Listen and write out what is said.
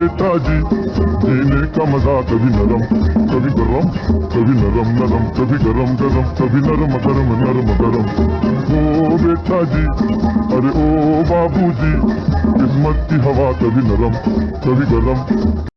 बेटा जीने का मज़ा कभी नरम, कभी गरम, कभी नरम नरम, कभी गरम गरम, कभी नरम गरम नरम गरम। ओ बेटा जी अरे ओ बाबू जी किस्मत की हवा कभी नरम, कभी गरम